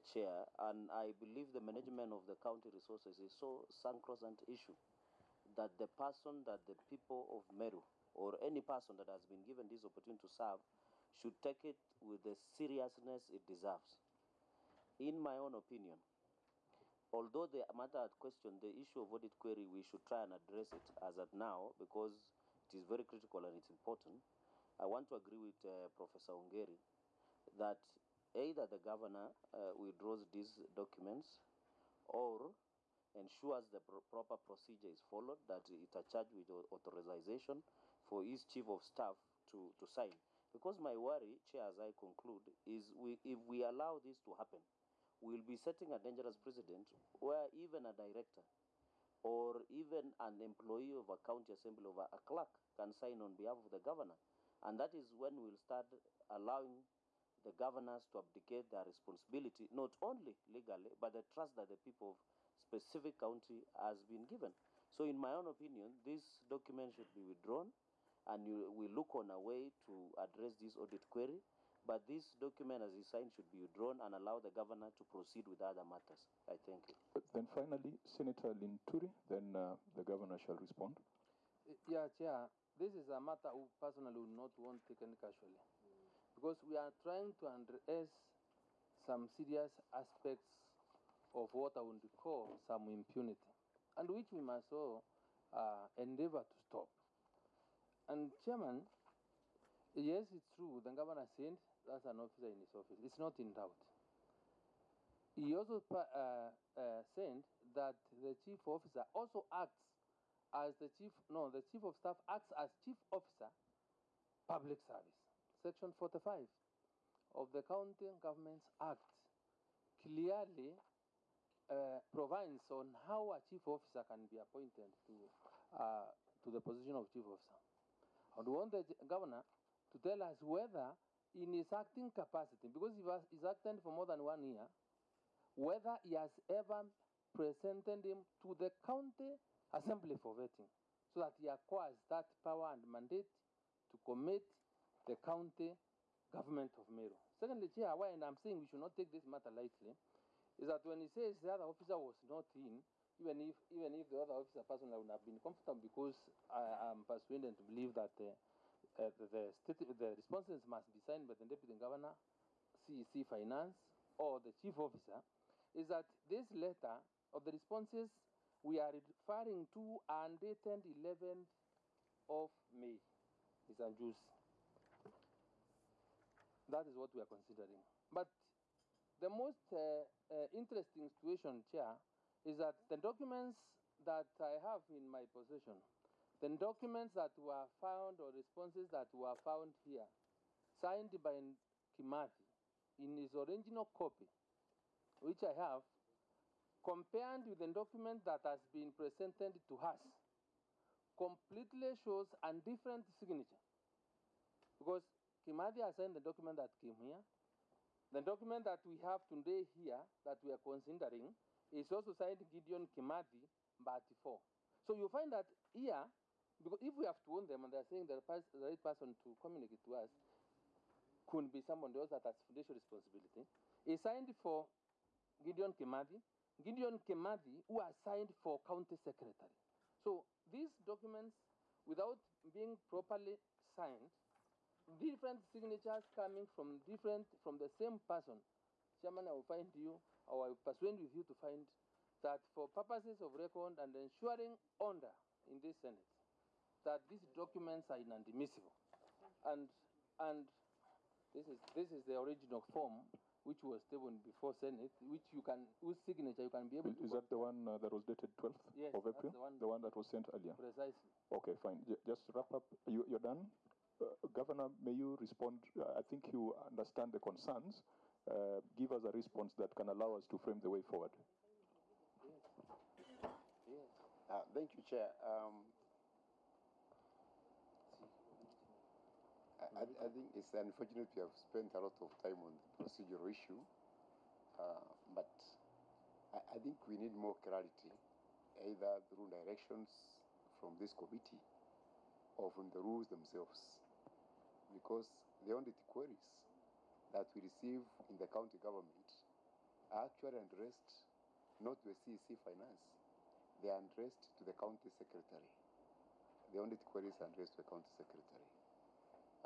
Chair, and I believe the management of the county resources is so sacrosanct issue that the person that the people of Meru or any person that has been given this opportunity to serve should take it with the seriousness it deserves. In my own opinion, although the matter at question, the issue of audit query, we should try and address it as at now because it is very critical and it's important. I want to agree with uh, Professor Ongeri that either the governor uh, withdraws these documents or ensures the pro- proper procedure is followed, that it's a charge with au- authorization for his chief of staff to, to sign. Because my worry, Chair, as I conclude, is we, if we allow this to happen, we'll be setting a dangerous precedent where even a director or even an employee of a county assembly or a clerk can sign on behalf of the governor. And that is when we'll start allowing the governors to abdicate their responsibility, not only legally, but the trust that the people of specific county has been given. So, in my own opinion, this document should be withdrawn, and you, we look on a way to address this audit query. But this document, as is signed, should be withdrawn and allow the governor to proceed with other matters. I thank you. But then finally, Senator Linturi, then uh, the governor shall respond. Yeah, Chair, this is a matter who personally would not want taken casually. Because we are trying to address some serious aspects of what I would call some impunity, and which we must all uh, endeavor to stop. And, Chairman, yes, it's true, the governor sent that's an officer in his office. It's not in doubt. He also uh, uh, sent that the chief officer also acts as the chief, no, the chief of staff acts as chief officer, public service. Section 45 of the County Governments Act clearly uh, provides on how a chief officer can be appointed to, uh, to the position of chief officer. I would want the governor to tell us whether, in his acting capacity, because he was he's acting for more than one year, whether he has ever presented him to the county assembly for vetting, so that he acquires that power and mandate to commit the county government of Meru. Secondly, why and I'm saying we should not take this matter lightly, is that when he says the other officer was not in, even if even if the other officer personally would have been comfortable because I am persuaded to believe that uh, uh, the, the, state, the responses must be signed by the deputy governor, CEC finance, or the chief officer, is that this letter of the responses we are referring to are dated 11th of May. Is juice. That is what we are considering. But the most uh, uh, interesting situation, Chair, is that the documents that I have in my possession, the documents that were found or responses that were found here, signed by Kimathi in his original copy, which I have, compared with the document that has been presented to us, completely shows a different signature. Because Kimathi has signed the document that came here. The document that we have today here, that we are considering, is also signed Gideon Kimathi, Bati4. So you find that here, because if we have to own them and they're saying the, right person to communicate to us could be someone else that has financial responsibility, is signed for Gideon Kimathi, Gideon Kimathi, who are signed for county secretary. So these documents, without being properly signed, different signatures coming from different from the same person. Chairman, I will find you, or I will persuade with you to find that for purposes of record and ensuring order in this Senate, that these documents are inadmissible. And and this is this is the original form which was taken before Senate, which you can whose signature you can be able to Is that the one uh, that was dated 12th Yes, of April? the one. that was sent earlier? precisely. Okay, fine. J- just wrap up. You, you're done? Uh, Governor, may you respond? Uh, I think you understand the concerns. Uh, give us a response that can allow us to frame the way forward. Yes. Uh, thank you, Chair. Um, I, I- I think it's unfortunate we have spent a lot of time on the procedural issue, uh, but I, I think we need more clarity, either through directions from this committee or from the rules themselves, because the audit queries that we receive in the county government are actually addressed not to the CEC Finance, they are addressed to the county secretary. The audit queries are addressed to the county secretary.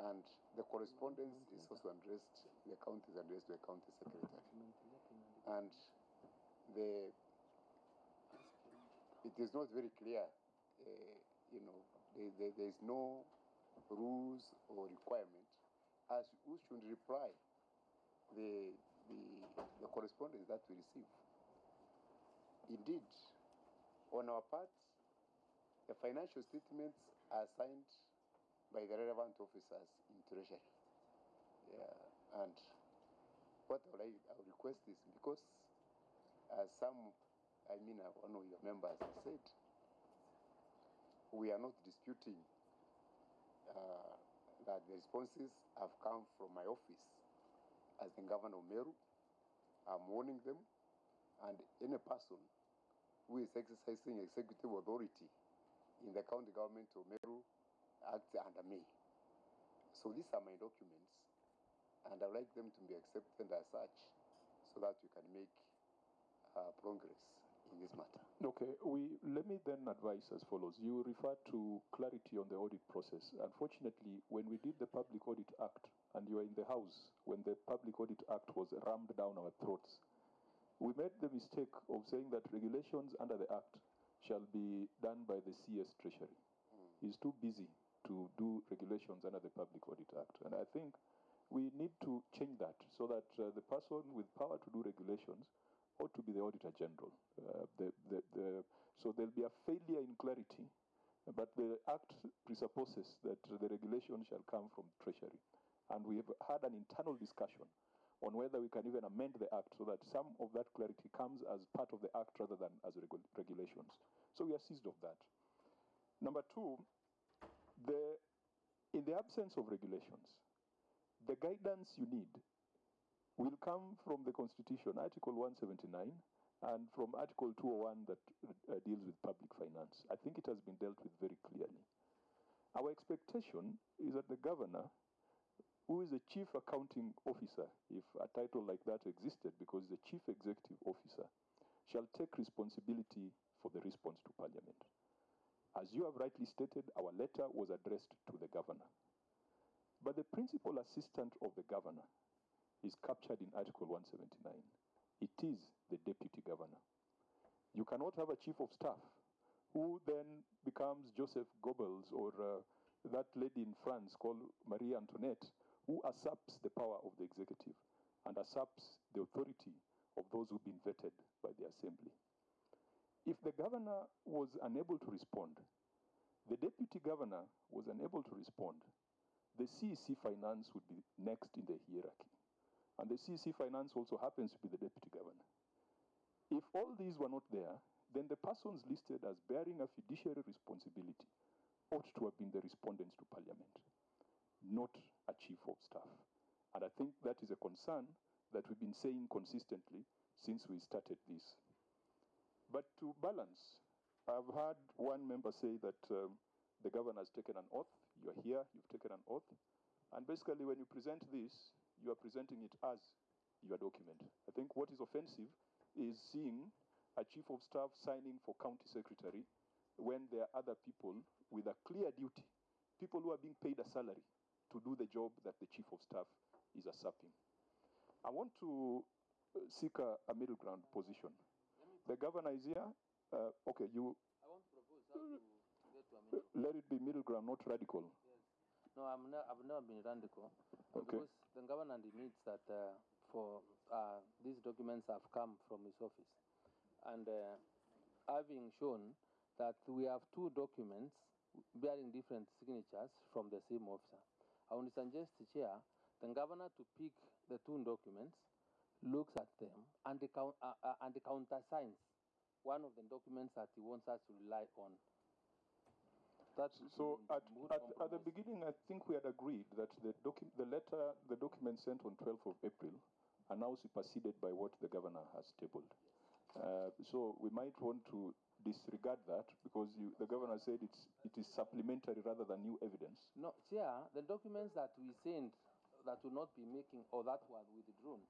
And the correspondence is also addressed, the county is addressed to the county secretary. And the it is not very clear, uh, you know, there, there, there is no rules or requirement as who should reply the, the, the correspondence that we receive. Indeed, on our part, the financial statements are signed by the relevant officers in Treasury. Yeah, and what I would, I request is because, as some, I mean, uh, one of your members said, we are not disputing uh, that the responses have come from my office as the governor of Meru. I'm warning them, and any person who is exercising executive authority in the county government of Meru acts under me. So these are my documents, and I'd like them to be accepted as such so that we can make uh, progress in this matter. Okay, we let me then advise as follows. You refer to clarity on the audit process. Unfortunately, when we did the Public Audit Act, and you were in the House when the Public Audit Act was rammed down our throats, we made the mistake of saying that regulations under the Act shall be done by the CS Treasury. He's too busy to do regulations under the Public Audit Act, and I think we need to change that so that uh, the person with power to do regulations ought to be the Auditor General. Uh, the, the, the, so there'll be a failure in clarity, but the Act presupposes that the regulation shall come from Treasury. And we have had an internal discussion on whether we can even amend the Act so that some of that clarity comes as part of the Act rather than as regu- regulations. So we are seized of that. Number two, the, in the absence of regulations, the guidance you need will come from the Constitution, Article 179, and from Article 201 that uh, deals with public finance. I think it has been dealt with very clearly. Our expectation is that the governor, who is the chief accounting officer, if a title like that existed, because the chief executive officer, shall take responsibility for the response to Parliament. As you have rightly stated, our letter was addressed to the governor. But the principal assistant of the governor is captured in Article 179. It is the deputy governor. You cannot have a chief of staff who then becomes Joseph Goebbels or uh, that lady in France called Marie Antoinette, who usurps the power of the executive and usurps the authority of those who've been vetted by the assembly. If the governor was unable to respond, the deputy governor was unable to respond, the CEC finance would be next in the hierarchy. And the CEC finance also happens to be the deputy governor. If all these were not there, then the persons listed as bearing a fiduciary responsibility ought to have been the respondents to parliament, not a chief of staff. And I think that is a concern that we've been saying consistently since we started this. But to balance, I've heard one member say that um, the governor has taken an oath. You're here, you've taken an oath. And basically, when you present this, you are presenting it as your document. I think what is offensive is seeing a chief of staff signing for county secretary when there are other people with a clear duty, people who are being paid a salary to do the job that the chief of staff is usurping. I want to uh, seek a, a middle ground position. The governor is here. Uh, okay, you I want to propose how to get to a middle. let it be middle ground, not radical. No, I'm ne- I've never been radical. Okay. Because the governor admits that uh, for uh, these documents have come from his office. And uh, having shown that we have two documents bearing different signatures from the same officer, I would suggest, Chair, the governor to pick the two documents, looks at them, and, the count, uh, uh, and the countersigns one of the documents that he wants us to rely on. That's So at, at, at the beginning, I think we had agreed that the, docu- the letter, the document sent on 12th of April are now superseded by what the governor has tabled. Uh, so we might want to disregard that because you, the governor said it's, it is supplementary rather than new evidence. No, Chair, the documents that we sent that will not be making or that were withdrawn